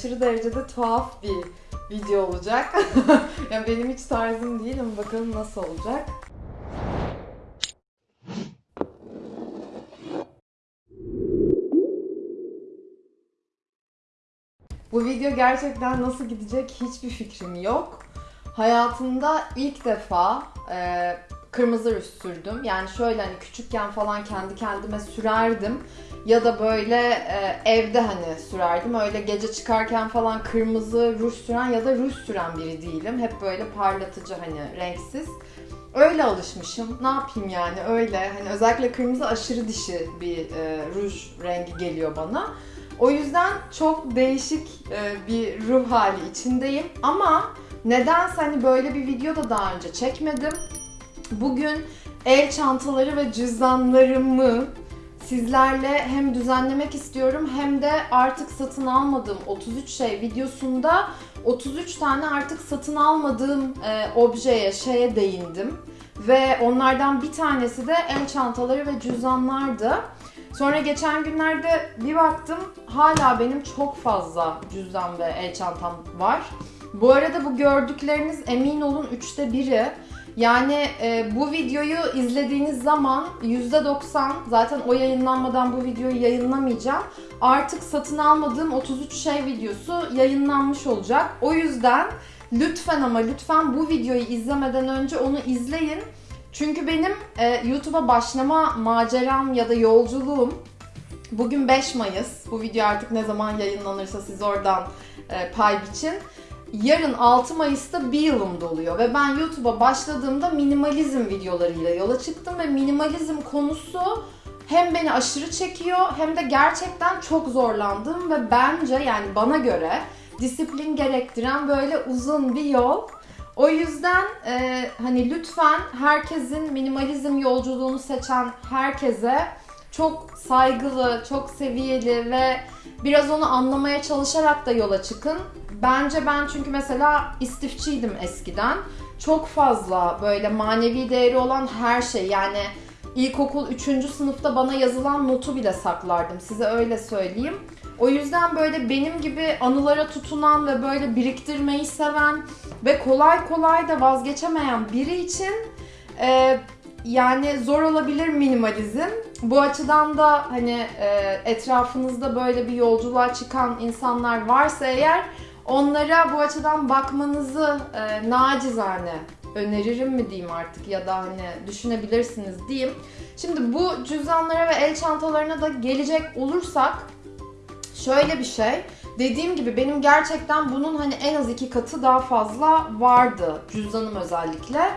aşırı derecede tuhaf bir video olacak. yani benim hiç tarzım değil ama bakalım nasıl olacak. Bu video gerçekten nasıl gidecek hiçbir fikrim yok. Hayatımda ilk defa e, kırmızı ruj sürdüm. Yani şöyle hani küçükken falan kendi kendime sürerdim. Ya da böyle e, evde hani sürerdim. Öyle gece çıkarken falan kırmızı ruj süren ya da ruj süren biri değilim. Hep böyle parlatıcı hani renksiz. Öyle alışmışım. Ne yapayım yani öyle. Hani özellikle kırmızı aşırı dişi bir e, ruj rengi geliyor bana. O yüzden çok değişik e, bir ruh hali içindeyim. Ama nedense hani böyle bir video da daha önce çekmedim. Bugün el çantaları ve cüzdanlarımı sizlerle hem düzenlemek istiyorum hem de artık satın almadığım 33 şey videosunda 33 tane artık satın almadığım e, objeye, şeye değindim. Ve onlardan bir tanesi de el çantaları ve cüzdanlardı. Sonra geçen günlerde bir baktım hala benim çok fazla cüzdan ve el çantam var. Bu arada bu gördükleriniz emin olun üçte biri. Yani e, bu videoyu izlediğiniz zaman %90 zaten o yayınlanmadan bu videoyu yayınlamayacağım. Artık satın almadığım 33 şey videosu yayınlanmış olacak. O yüzden lütfen ama lütfen bu videoyu izlemeden önce onu izleyin. Çünkü benim e, YouTube'a başlama maceram ya da yolculuğum bugün 5 Mayıs. Bu video artık ne zaman yayınlanırsa siz oradan e, pay biçin. Yarın 6 Mayıs'ta bir yılım doluyor ve ben YouTube'a başladığımda minimalizm videolarıyla yola çıktım ve minimalizm konusu hem beni aşırı çekiyor hem de gerçekten çok zorlandım ve bence yani bana göre disiplin gerektiren böyle uzun bir yol. O yüzden e, hani lütfen herkesin minimalizm yolculuğunu seçen herkese çok saygılı, çok seviyeli ve biraz onu anlamaya çalışarak da yola çıkın. Bence ben çünkü mesela istifçiydim eskiden. Çok fazla böyle manevi değeri olan her şey yani ilkokul 3. sınıfta bana yazılan notu bile saklardım. Size öyle söyleyeyim. O yüzden böyle benim gibi anılara tutunan ve böyle biriktirmeyi seven ve kolay kolay da vazgeçemeyen biri için e, yani zor olabilir minimalizm. Bu açıdan da hani e, etrafınızda böyle bir yolculuğa çıkan insanlar varsa eğer onlara bu açıdan bakmanızı e, nacizane öneririm mi diyeyim artık ya da hani düşünebilirsiniz diyeyim. Şimdi bu cüzdanlara ve el çantalarına da gelecek olursak şöyle bir şey. Dediğim gibi benim gerçekten bunun hani en az iki katı daha fazla vardı cüzdanım özellikle.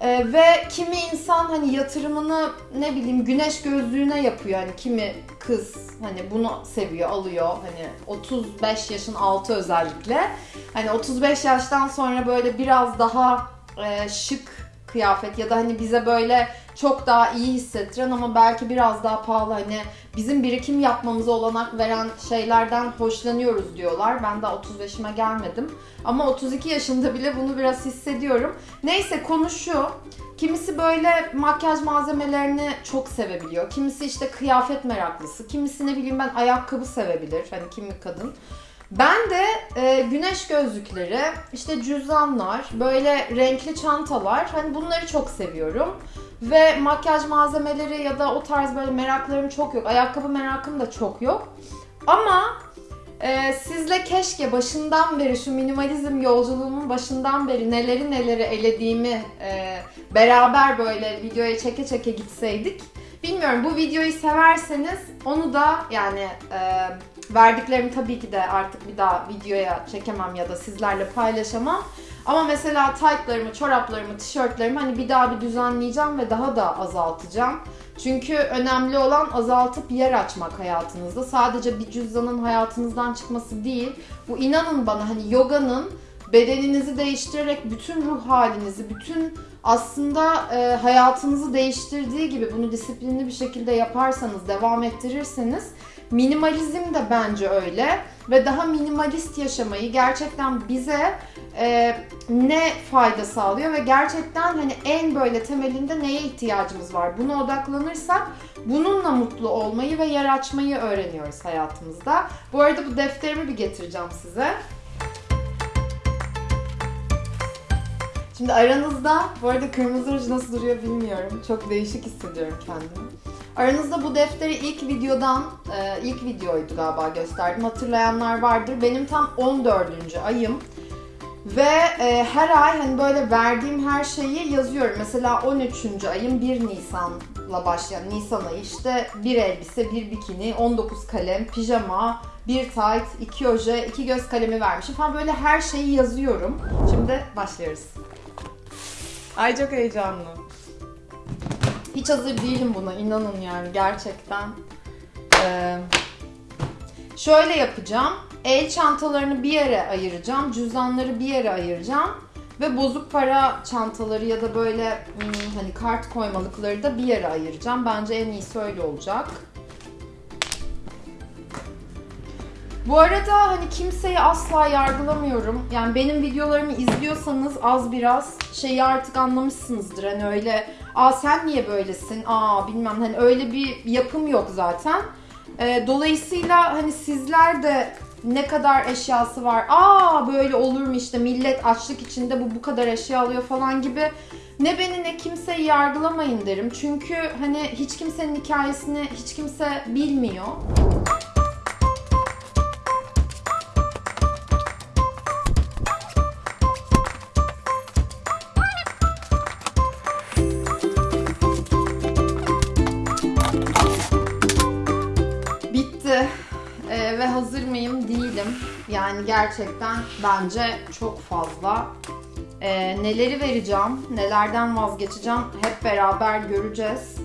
Ee, ve kimi insan hani yatırımını ne bileyim güneş gözlüğüne yapıyor. Hani kimi kız hani bunu seviyor alıyor. Hani 35 yaşın altı özellikle. Hani 35 yaştan sonra böyle biraz daha e, şık kıyafet ya da hani bize böyle çok daha iyi hissettiren ama belki biraz daha pahalı hani bizim birikim yapmamıza olanak veren şeylerden hoşlanıyoruz diyorlar. Ben daha 35'ime gelmedim. Ama 32 yaşında bile bunu biraz hissediyorum. Neyse konu şu. Kimisi böyle makyaj malzemelerini çok sevebiliyor. Kimisi işte kıyafet meraklısı. Kimisi ne bileyim ben ayakkabı sevebilir. Hani kimi kadın. Ben de e, güneş gözlükleri, işte cüzdanlar, böyle renkli çantalar hani bunları çok seviyorum. Ve makyaj malzemeleri ya da o tarz böyle meraklarım çok yok. Ayakkabı merakım da çok yok. Ama e, sizle keşke başından beri şu minimalizm yolculuğumun başından beri neleri neleri elediğimi e, beraber böyle videoya çeke çeke gitseydik. Bilmiyorum bu videoyu severseniz onu da yani e, verdiklerimi tabii ki de artık bir daha videoya çekemem ya da sizlerle paylaşamam. Ama mesela taytlarımı, çoraplarımı, tişörtlerimi hani bir daha bir düzenleyeceğim ve daha da azaltacağım. Çünkü önemli olan azaltıp yer açmak hayatınızda. Sadece bir cüzdanın hayatınızdan çıkması değil. Bu inanın bana hani yoganın bedeninizi değiştirerek bütün ruh halinizi, bütün aslında e, hayatınızı değiştirdiği gibi bunu disiplinli bir şekilde yaparsanız, devam ettirirseniz minimalizm de bence öyle ve daha minimalist yaşamayı gerçekten bize e, ne fayda sağlıyor ve gerçekten hani en böyle temelinde neye ihtiyacımız var buna odaklanırsak bununla mutlu olmayı ve yer öğreniyoruz hayatımızda. Bu arada bu defterimi bir getireceğim size. Şimdi aranızda, bu arada kırmızı ruj nasıl duruyor bilmiyorum. Çok değişik hissediyorum kendimi. Aranızda bu defteri ilk videodan, e, ilk videoydu galiba gösterdim. Hatırlayanlar vardır. Benim tam 14. ayım. Ve e, her ay hani böyle verdiğim her şeyi yazıyorum. Mesela 13. ayım 1 Nisan'la başlayan Nisan ayı işte bir elbise, bir bikini, 19 kalem, pijama, bir tight, iki oje, iki göz kalemi vermişim falan böyle her şeyi yazıyorum. Şimdi başlıyoruz. Ay çok heyecanlı. Hiç hazır değilim buna inanın yani gerçekten. Ee, şöyle yapacağım. El çantalarını bir yere ayıracağım. Cüzdanları bir yere ayıracağım. Ve bozuk para çantaları ya da böyle hmm, hani kart koymalıkları da bir yere ayıracağım. Bence en iyisi öyle olacak. Bu arada hani kimseyi asla yargılamıyorum. Yani benim videolarımı izliyorsanız az biraz şeyi artık anlamışsınızdır. Hani öyle aa sen niye böylesin aa bilmem hani öyle bir yapım yok zaten. Ee, dolayısıyla hani sizler de ne kadar eşyası var aa böyle olur mu işte millet açlık içinde bu bu kadar eşya alıyor falan gibi ne beni ne kimseyi yargılamayın derim. Çünkü hani hiç kimsenin hikayesini hiç kimse bilmiyor. Yani gerçekten bence çok fazla. Ee, neleri vereceğim, nelerden vazgeçeceğim hep beraber göreceğiz.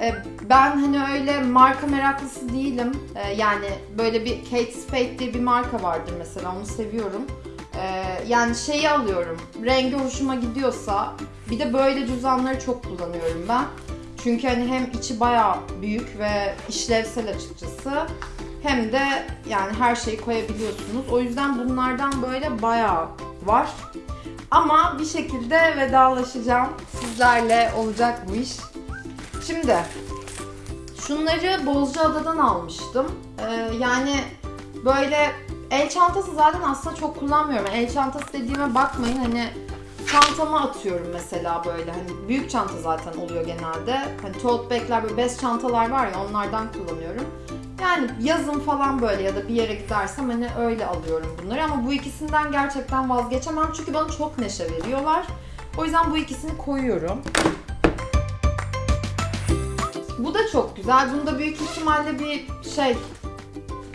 Ee, ben hani öyle marka meraklısı değilim. Ee, yani böyle bir Kate Spade diye bir marka vardır mesela onu seviyorum. Ee, yani şeyi alıyorum. Rengi hoşuma gidiyorsa bir de böyle cüzdanları çok kullanıyorum ben. Çünkü hani hem içi bayağı büyük ve işlevsel açıkçası. Hem de yani her şeyi koyabiliyorsunuz. O yüzden bunlardan böyle bayağı var. Ama bir şekilde vedalaşacağım. Sizlerle olacak bu iş. Şimdi şunları Bozcaada'dan almıştım. Ee, yani böyle el çantası zaten aslında çok kullanmıyorum. El çantası dediğime bakmayın hani çantama atıyorum mesela böyle hani büyük çanta zaten oluyor genelde. Hani tote bag'ler böyle bez çantalar var ya onlardan kullanıyorum. Yani yazın falan böyle ya da bir yere gidersem hani öyle alıyorum bunları ama bu ikisinden gerçekten vazgeçemem çünkü bana çok neşe veriyorlar. O yüzden bu ikisini koyuyorum. Bu da çok güzel. Bunda büyük ihtimalle bir şey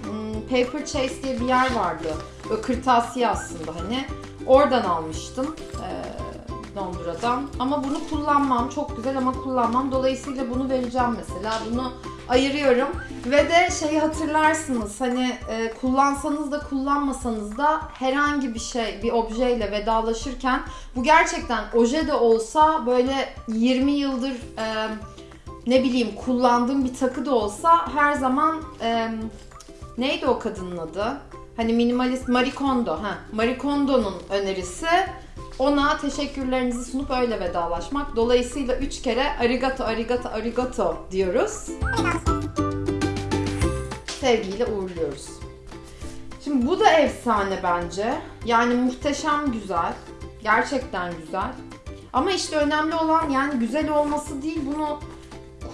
hmm, Paper Chase diye bir yer vardı. Böyle kırtasiye aslında hani. Oradan almıştım. Ee, Londra'dan. Ama bunu kullanmam. Çok güzel ama kullanmam. Dolayısıyla bunu vereceğim mesela. Bunu ayırıyorum. Ve de şeyi hatırlarsınız. Hani e, kullansanız da kullanmasanız da herhangi bir şey, bir objeyle vedalaşırken bu gerçekten oje de olsa böyle 20 yıldır e, ne bileyim kullandığım bir takı da olsa her zaman e, neydi o kadının adı? Hani minimalist Marie Kondo. Ha, Marie Kondo'nun önerisi ona teşekkürlerinizi sunup öyle vedalaşmak. Dolayısıyla üç kere arigato, arigato, arigato diyoruz. Sevgiyle uğurluyoruz. Şimdi bu da efsane bence. Yani muhteşem güzel. Gerçekten güzel. Ama işte önemli olan yani güzel olması değil bunu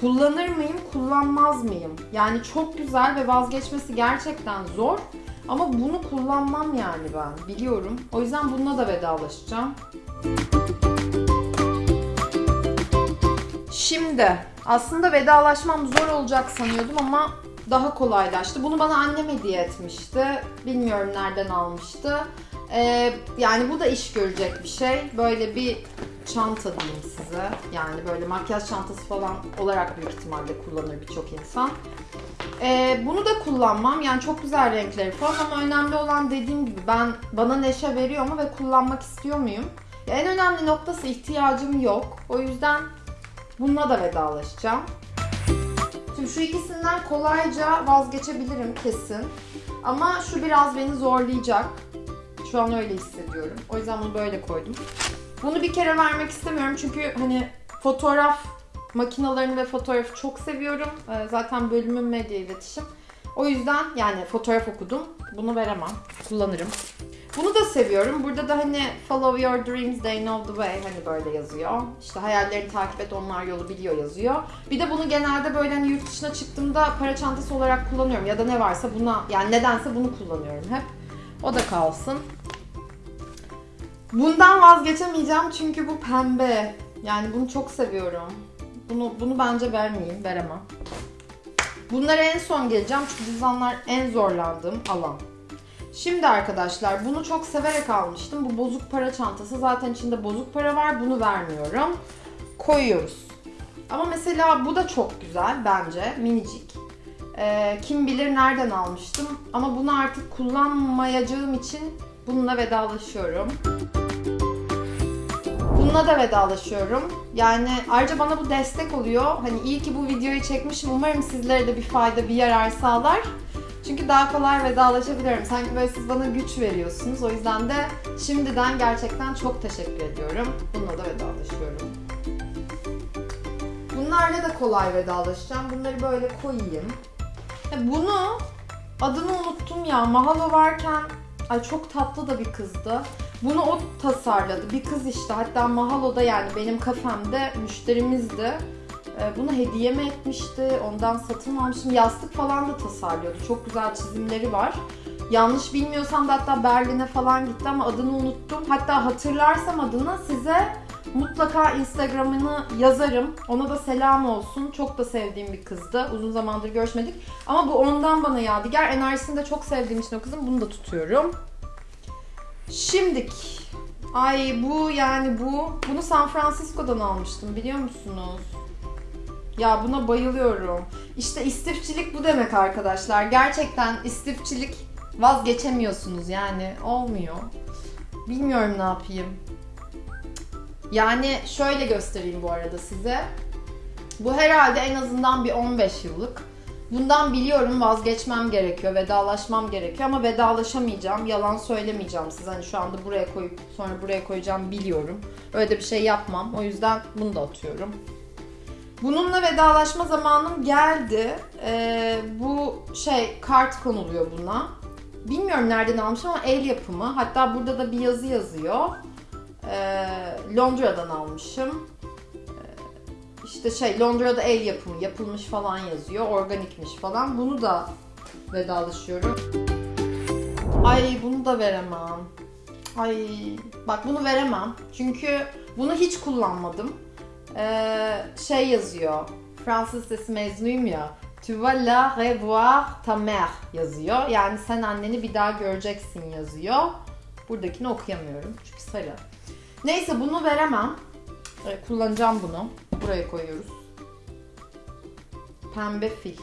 kullanır mıyım, kullanmaz mıyım? Yani çok güzel ve vazgeçmesi gerçekten zor. Ama bunu kullanmam yani ben biliyorum. O yüzden bununla da vedalaşacağım. Şimdi aslında vedalaşmam zor olacak sanıyordum ama daha kolaylaştı. Bunu bana annem hediye etmişti. Bilmiyorum nereden almıştı. Ee, yani bu da iş görecek bir şey. Böyle bir çanta diyeyim size. Yani böyle makyaj çantası falan olarak büyük ihtimalle kullanır birçok insan. Ee, bunu da kullanmam. Yani çok güzel renkleri falan ama önemli olan dediğim gibi ben bana neşe veriyor mu ve kullanmak istiyor muyum? Ya en önemli noktası ihtiyacım yok. O yüzden bununla da vedalaşacağım. Şimdi şu ikisinden kolayca vazgeçebilirim kesin. Ama şu biraz beni zorlayacak. Şu an öyle hissediyorum. O yüzden bunu böyle koydum. Bunu bir kere vermek istemiyorum çünkü hani fotoğraf makinalarını ve fotoğrafı çok seviyorum. Ee, Zaten bölümüm medya iletişim. O yüzden yani fotoğraf okudum. Bunu veremem. Kullanırım. Bunu da seviyorum. Burada da hani follow your dreams, they know the way hani böyle yazıyor. İşte hayallerini takip et, onlar yolu biliyor yazıyor. Bir de bunu genelde böyle hani yurt dışına çıktığımda para çantası olarak kullanıyorum. Ya da ne varsa buna, yani nedense bunu kullanıyorum hep. O da kalsın. Bundan vazgeçemeyeceğim çünkü bu pembe. Yani bunu çok seviyorum. Bunu bunu bence vermeyeyim, veremem. Bunlara en son geleceğim çünkü cüzdanlar en zorlandığım alan. Şimdi arkadaşlar bunu çok severek almıştım. Bu bozuk para çantası. Zaten içinde bozuk para var. Bunu vermiyorum. Koyuyoruz. Ama mesela bu da çok güzel bence. Minicik. Ee, kim bilir nereden almıştım. Ama bunu artık kullanmayacağım için bununla vedalaşıyorum. Bununla da vedalaşıyorum. Yani ayrıca bana bu destek oluyor. Hani iyi ki bu videoyu çekmişim. Umarım sizlere de bir fayda, bir yarar sağlar. Çünkü daha kolay vedalaşabiliyorum. Sanki böyle siz bana güç veriyorsunuz. O yüzden de şimdiden gerçekten çok teşekkür ediyorum. Bununla da vedalaşıyorum. Bunlarla da kolay vedalaşacağım. Bunları böyle koyayım. Ya bunu adını unuttum ya. Mahalo varken ay çok tatlı da bir kızdı. Bunu o tasarladı. Bir kız işte. Hatta Mahalo'da yani benim kafemde müşterimizdi. Ee, Bunu hediye mi etmişti? Ondan satın almıştım. Yastık falan da tasarlıyordu. Çok güzel çizimleri var. Yanlış bilmiyorsam da hatta Berlin'e falan gitti ama adını unuttum. Hatta hatırlarsam adını size mutlaka Instagram'ını yazarım. Ona da selam olsun. Çok da sevdiğim bir kızdı. Uzun zamandır görüşmedik. Ama bu ondan bana yadigar. Enerjisini de çok sevdiğim için o kızın bunu da tutuyorum. Şimdik. Ay bu yani bu. Bunu San Francisco'dan almıştım biliyor musunuz? Ya buna bayılıyorum. İşte istifçilik bu demek arkadaşlar. Gerçekten istifçilik vazgeçemiyorsunuz yani olmuyor. Bilmiyorum ne yapayım. Yani şöyle göstereyim bu arada size. Bu herhalde en azından bir 15 yıllık. Bundan biliyorum vazgeçmem gerekiyor, vedalaşmam gerekiyor ama vedalaşamayacağım. Yalan söylemeyeceğim size. Hani şu anda buraya koyup sonra buraya koyacağım biliyorum. Öyle de bir şey yapmam. O yüzden bunu da atıyorum. Bununla vedalaşma zamanım geldi. Ee, bu şey kart konuluyor buna. Bilmiyorum nereden almışım ama el yapımı. Hatta burada da bir yazı yazıyor. Ee, Londra'dan almışım. Ee, işte şey Londra'da el yapımı yapılmış falan yazıyor. Organikmiş falan. Bunu da vedalaşıyorum. Ay bunu da veremem. Ay bak bunu veremem. Çünkü bunu hiç kullanmadım. Ee, şey yazıyor. Fransız lisesi mezunuyum ya. Tu vas la revoir ta mère yazıyor. Yani sen anneni bir daha göreceksin yazıyor. Buradakini okuyamıyorum çünkü sarı. Neyse bunu veremem. Ee, kullanacağım bunu. Buraya koyuyoruz. Pembe fil.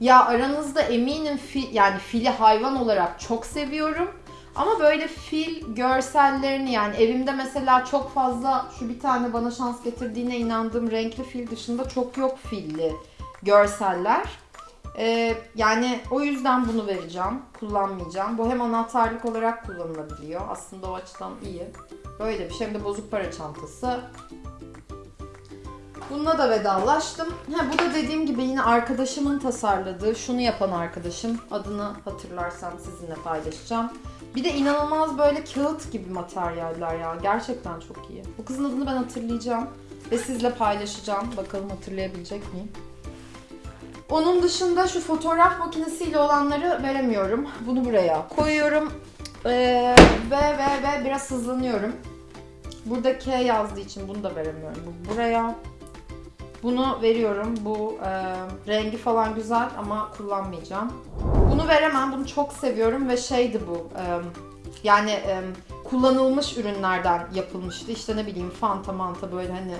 Ya aranızda eminim fil, yani fili hayvan olarak çok seviyorum. Ama böyle fil görsellerini yani evimde mesela çok fazla şu bir tane bana şans getirdiğine inandığım renkli fil dışında çok yok filli görseller. Ee, yani o yüzden bunu vereceğim. Kullanmayacağım. Bu hem anahtarlık olarak kullanılabiliyor. Aslında o açıdan iyi. Böyle bir şey. Hem de bozuk para çantası. Bununla da vedalaştım. Ha, bu da dediğim gibi yine arkadaşımın tasarladığı, şunu yapan arkadaşım. Adını hatırlarsam sizinle paylaşacağım. Bir de inanılmaz böyle kağıt gibi materyaller ya. Gerçekten çok iyi. Bu kızın adını ben hatırlayacağım. Ve sizle paylaşacağım. Bakalım hatırlayabilecek miyim? Onun dışında şu fotoğraf makinesiyle olanları veremiyorum. Bunu buraya koyuyorum. Ee, ve ve ve biraz hızlanıyorum. Burada K yazdığı için bunu da veremiyorum. Bu buraya. Bunu veriyorum. Bu e, rengi falan güzel ama kullanmayacağım. Bunu veremem. Bunu çok seviyorum ve şeydi bu. e, yani e, kullanılmış ürünlerden yapılmıştı. İşte ne bileyim fanta manta böyle hani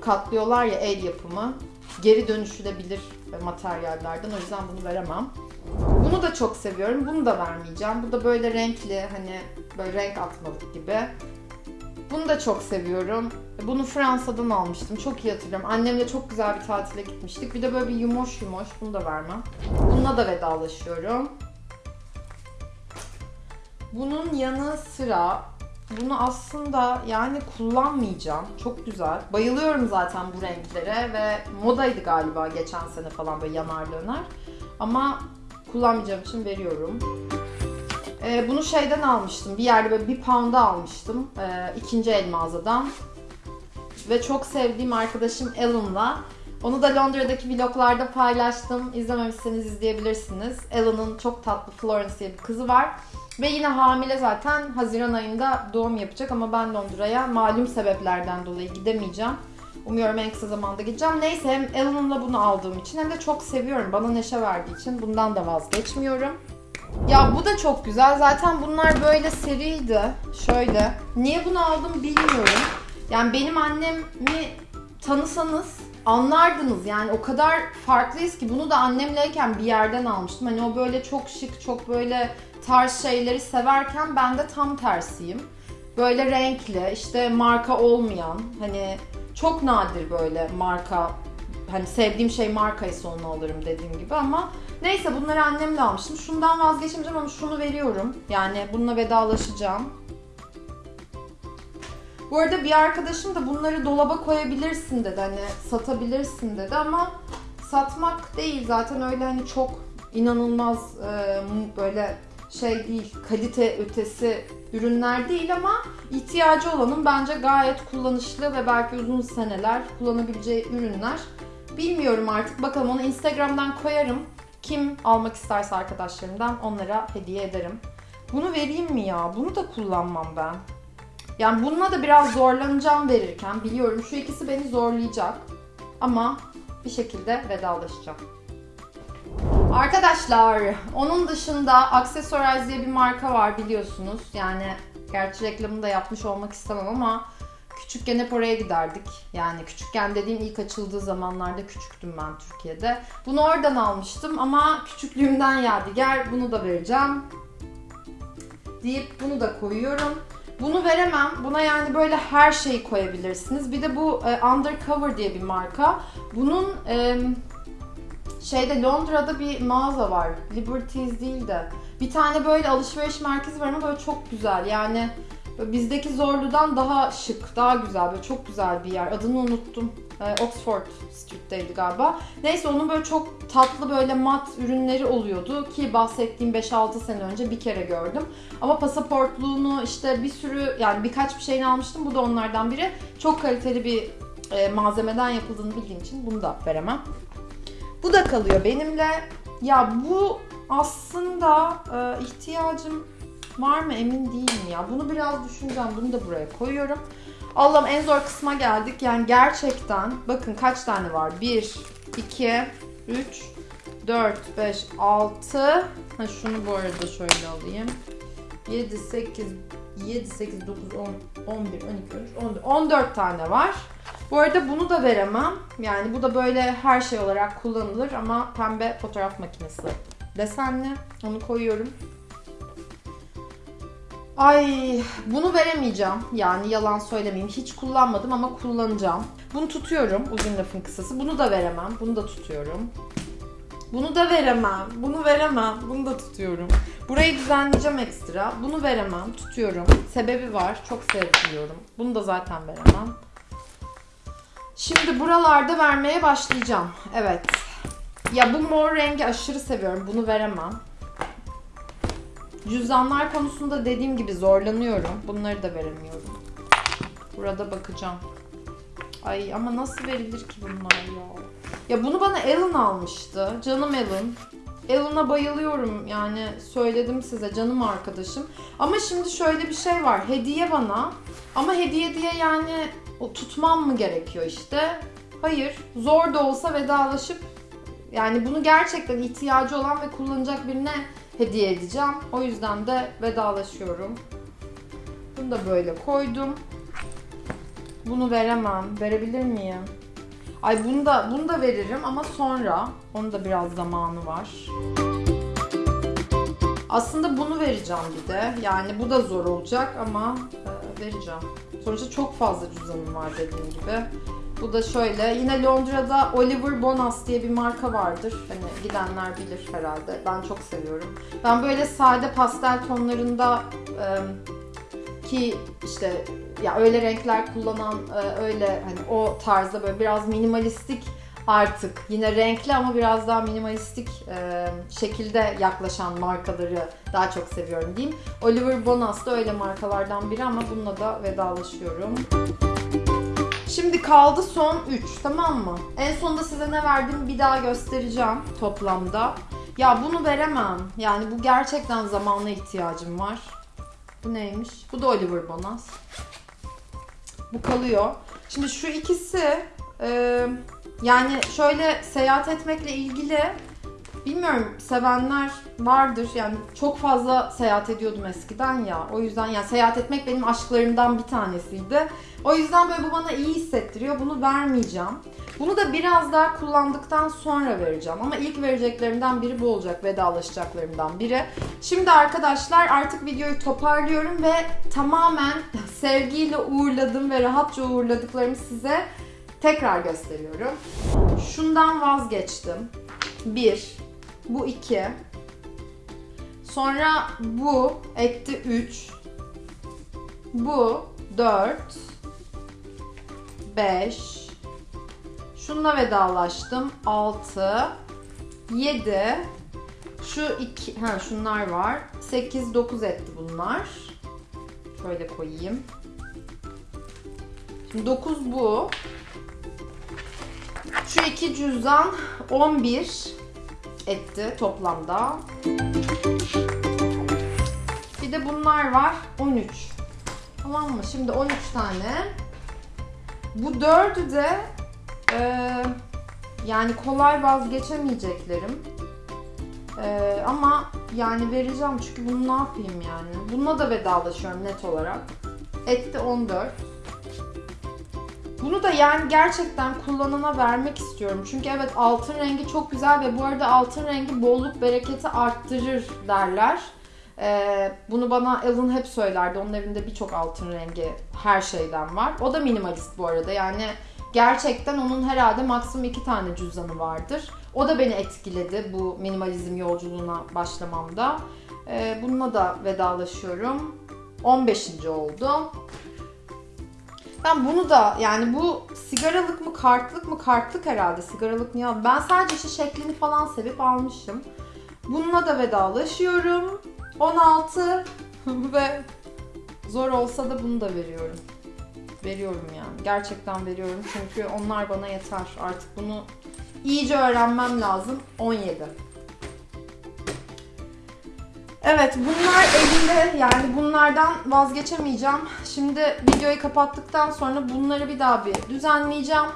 katlıyorlar ya el yapımı. Geri dönüşülebilir materyallerden. O yüzden bunu veremem. Bunu da çok seviyorum. Bunu da vermeyeceğim. Bu da böyle renkli hani böyle renk atmalık gibi. Bunu da çok seviyorum. Bunu Fransa'dan almıştım. Çok iyi hatırlıyorum. Annemle çok güzel bir tatile gitmiştik. Bir de böyle bir yumoş yumoş. Bunu da vermem. Bununla da vedalaşıyorum. Bunun yanı sıra bunu aslında yani kullanmayacağım. Çok güzel. Bayılıyorum zaten bu renklere ve modaydı galiba geçen sene falan böyle yanar döner. Ama kullanmayacağım için veriyorum. Ee, bunu şeyden almıştım. Bir yerde böyle bir pound'a almıştım. Ee, ikinci el mağazadan. Ve çok sevdiğim arkadaşım Alan'la. Onu da Londra'daki vloglarda paylaştım. İzlememişseniz izleyebilirsiniz. Alan'ın çok tatlı Florence diye bir kızı var. Ve yine hamile zaten Haziran ayında doğum yapacak ama ben Londra'ya malum sebeplerden dolayı gidemeyeceğim. Umuyorum en kısa zamanda gideceğim. Neyse hem Alan'la bunu aldığım için hem de çok seviyorum. Bana neşe verdiği için bundan da vazgeçmiyorum. Ya bu da çok güzel. Zaten bunlar böyle seriydi. Şöyle. Niye bunu aldım bilmiyorum. Yani benim annemi tanısanız anlardınız. Yani o kadar farklıyız ki bunu da annemleyken bir yerden almıştım. Hani o böyle çok şık, çok böyle tarz şeyleri severken ben de tam tersiyim. Böyle renkli, işte marka olmayan, hani çok nadir böyle marka hani sevdiğim şey markaysa onu alırım dediğim gibi ama neyse bunları annemle almıştım. Şundan vazgeçmeyeceğim ama şunu veriyorum. Yani bununla vedalaşacağım. Bu arada bir arkadaşım da bunları dolaba koyabilirsin dedi. Hani satabilirsin dedi ama satmak değil zaten öyle hani çok inanılmaz e, böyle şey değil, kalite ötesi ürünler değil ama ihtiyacı olanın bence gayet kullanışlı ve belki uzun seneler kullanabileceği ürünler. Bilmiyorum artık bakalım onu Instagram'dan koyarım. Kim almak isterse arkadaşlarımdan onlara hediye ederim. Bunu vereyim mi ya? Bunu da kullanmam ben. Yani bununla da biraz zorlanacağım verirken biliyorum şu ikisi beni zorlayacak. Ama bir şekilde vedalaşacağım. Arkadaşlar onun dışında Accessorize diye bir marka var biliyorsunuz. Yani gerçi reklamını da yapmış olmak istemem ama küçükken hep oraya giderdik. Yani küçükken dediğim ilk açıldığı zamanlarda küçüktüm ben Türkiye'de. Bunu oradan almıştım ama küçüklüğümden yadigar bunu da vereceğim. Deyip bunu da koyuyorum. Bunu veremem. Buna yani böyle her şeyi koyabilirsiniz. Bir de bu e, Undercover diye bir marka. Bunun e, şeyde Londra'da bir mağaza var. Liberties değil de. Bir tane böyle alışveriş merkezi var ama böyle çok güzel. Yani bizdeki Zorlu'dan daha şık, daha güzel. Böyle çok güzel bir yer. Adını unuttum. Ee, Oxford Street'teydi galiba. Neyse onun böyle çok tatlı böyle mat ürünleri oluyordu ki bahsettiğim 5-6 sene önce bir kere gördüm. Ama pasaportluğunu işte bir sürü yani birkaç bir şeyini almıştım. Bu da onlardan biri. Çok kaliteli bir e, malzemeden yapıldığını bildiğim için bunu da veremem. Bu da kalıyor benimle. Ya bu aslında e, ihtiyacım var mı emin değilim ya. Bunu biraz düşüneceğim. Bunu da buraya koyuyorum. Allah'ım en zor kısma geldik. Yani gerçekten bakın kaç tane var? 1, 2, 3, 4, 5, 6. Ha şunu bu arada şöyle alayım. 7, 8, 7, 8, 9, 10, 11, 12, 13, 14. 14 tane var. Bu arada bunu da veremem. Yani bu da böyle her şey olarak kullanılır ama pembe fotoğraf makinesi desenli. Onu koyuyorum. Ay bunu veremeyeceğim. Yani yalan söylemeyeyim. Hiç kullanmadım ama kullanacağım. Bunu tutuyorum. Uzun lafın kısası. Bunu da veremem. Bunu da tutuyorum. Bunu da veremem. Bunu veremem. Bunu da tutuyorum. Burayı düzenleyeceğim ekstra. Bunu veremem. Tutuyorum. Sebebi var. Çok sevmiyorum. Bunu da zaten veremem. Şimdi buralarda vermeye başlayacağım. Evet. Ya bu mor rengi aşırı seviyorum. Bunu veremem. Cüzdanlar konusunda dediğim gibi zorlanıyorum. Bunları da veremiyorum. Burada bakacağım. Ay ama nasıl verilir ki bunlar ya? Ya bunu bana Alan almıştı. Canım Alan. Alan'a bayılıyorum yani söyledim size canım arkadaşım. Ama şimdi şöyle bir şey var. Hediye bana. Ama hediye diye yani o tutmam mı gerekiyor işte? Hayır. Zor da olsa vedalaşıp yani bunu gerçekten ihtiyacı olan ve kullanacak birine hediye edeceğim. O yüzden de vedalaşıyorum. Bunu da böyle koydum. Bunu veremem. Verebilir miyim? Ay bunu da bunu da veririm ama sonra. Onun da biraz zamanı var. Aslında bunu vereceğim bir de. Yani bu da zor olacak ama e, vereceğim. Sonuçta çok fazla cüzdanım var dediğim gibi. Bu da şöyle. Yine Londra'da Oliver Bonas diye bir marka vardır. Hani gidenler bilir herhalde. Ben çok seviyorum. Ben böyle sade pastel tonlarında e, ki işte ya öyle renkler kullanan e, öyle hani o tarzda böyle biraz minimalistik artık yine renkli ama biraz daha minimalistik e, şekilde yaklaşan markaları daha çok seviyorum diyeyim. Oliver Bonas da öyle markalardan biri ama bununla da vedalaşıyorum. Şimdi kaldı son 3 tamam mı? En sonunda size ne verdim bir daha göstereceğim toplamda. Ya bunu veremem. Yani bu gerçekten zamana ihtiyacım var. Bu neymiş? Bu da Oliver Bonas. Bu kalıyor. Şimdi şu ikisi e, yani şöyle seyahat etmekle ilgili bilmiyorum sevenler vardır. Yani çok fazla seyahat ediyordum eskiden ya. O yüzden yani seyahat etmek benim aşklarımdan bir tanesiydi. O yüzden böyle bu bana iyi hissettiriyor. Bunu vermeyeceğim. Bunu da biraz daha kullandıktan sonra vereceğim. Ama ilk vereceklerimden biri bu olacak. Vedalaşacaklarımdan biri. Şimdi arkadaşlar artık videoyu toparlıyorum ve tamamen sevgiyle uğurladım ve rahatça uğurladıklarımı size tekrar gösteriyorum. Şundan vazgeçtim. Bir. Bu iki. Sonra bu etti 3. Bu 4. 5. Şununla vedalaştım. 6. 7. Şu iki, ha şunlar var. 8 9 etti bunlar. Şöyle koyayım. Şimdi 9 bu. Şu iki cüzdan 11 etti toplamda. Bir de bunlar var 13. Tamam mı? Şimdi 13 tane. Bu dördü de e, yani kolay vazgeçemeyeceklerim. E, ama yani vereceğim çünkü bunu ne yapayım yani. Bununla da vedalaşıyorum net olarak. Etti 14. Bunu da yani gerçekten kullanana vermek istiyorum. Çünkü evet altın rengi çok güzel ve bu arada altın rengi bolluk bereketi arttırır derler. Ee, bunu bana Alan hep söylerdi. Onun evinde birçok altın rengi her şeyden var. O da minimalist bu arada. Yani gerçekten onun herhalde maksimum iki tane cüzdanı vardır. O da beni etkiledi bu minimalizm yolculuğuna başlamamda. Ee, bununla da vedalaşıyorum. 15. oldu. Ben bunu da yani bu sigaralık mı kartlık mı kartlık herhalde sigaralık niye aldım? Ben sadece işte şeklini falan sevip almışım. Bununla da vedalaşıyorum. 16 ve zor olsa da bunu da veriyorum. Veriyorum yani. Gerçekten veriyorum çünkü onlar bana yeter. Artık bunu iyice öğrenmem lazım. 17. Evet bunlar elimde yani bunlardan vazgeçemeyeceğim. Şimdi videoyu kapattıktan sonra bunları bir daha bir düzenleyeceğim.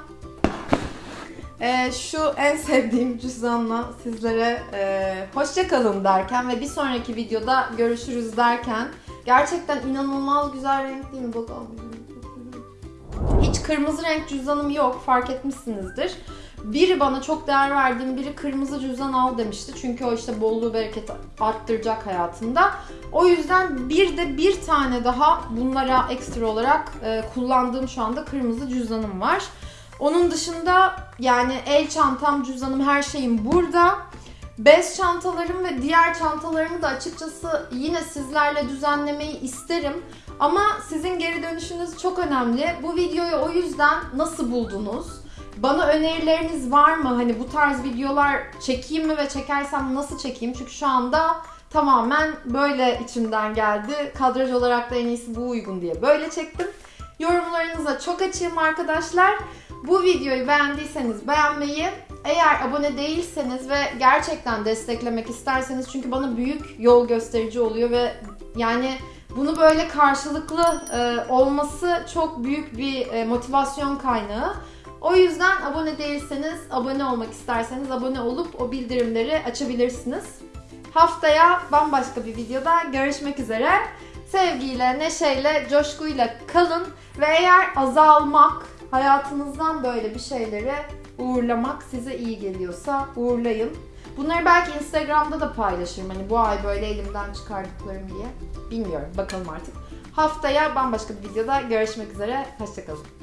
Ee, şu en sevdiğim cüzdanla sizlere e, hoşça derken ve bir sonraki videoda görüşürüz derken gerçekten inanılmaz güzel renk değil mi? Bakalım. Hiç kırmızı renk cüzdanım yok fark etmişsinizdir. Biri bana çok değer verdiğim biri kırmızı cüzdan al demişti. Çünkü o işte bolluğu bereketi arttıracak hayatında. O yüzden bir de bir tane daha bunlara ekstra olarak e, kullandığım şu anda kırmızı cüzdanım var. Onun dışında yani el çantam, cüzdanım her şeyim burada. Bez çantalarım ve diğer çantalarımı da açıkçası yine sizlerle düzenlemeyi isterim. Ama sizin geri dönüşünüz çok önemli. Bu videoyu o yüzden nasıl buldunuz? Bana önerileriniz var mı? Hani bu tarz videolar çekeyim mi ve çekersem nasıl çekeyim? Çünkü şu anda tamamen böyle içimden geldi. Kadraj olarak da en iyisi bu uygun diye böyle çektim. Yorumlarınıza çok açığım arkadaşlar. Bu videoyu beğendiyseniz beğenmeyi, eğer abone değilseniz ve gerçekten desteklemek isterseniz çünkü bana büyük yol gösterici oluyor ve yani bunu böyle karşılıklı e, olması çok büyük bir e, motivasyon kaynağı. O yüzden abone değilseniz, abone olmak isterseniz abone olup o bildirimleri açabilirsiniz. Haftaya bambaşka bir videoda görüşmek üzere. sevgiyle, neşeyle, coşkuyla kalın ve eğer azalmak, hayatınızdan böyle bir şeyleri uğurlamak size iyi geliyorsa uğurlayın. Bunları belki Instagram'da da paylaşırım. Hani bu ay böyle elimden çıkardıklarım diye. Bilmiyorum. Bakalım artık. Haftaya bambaşka bir videoda görüşmek üzere. Hoşçakalın.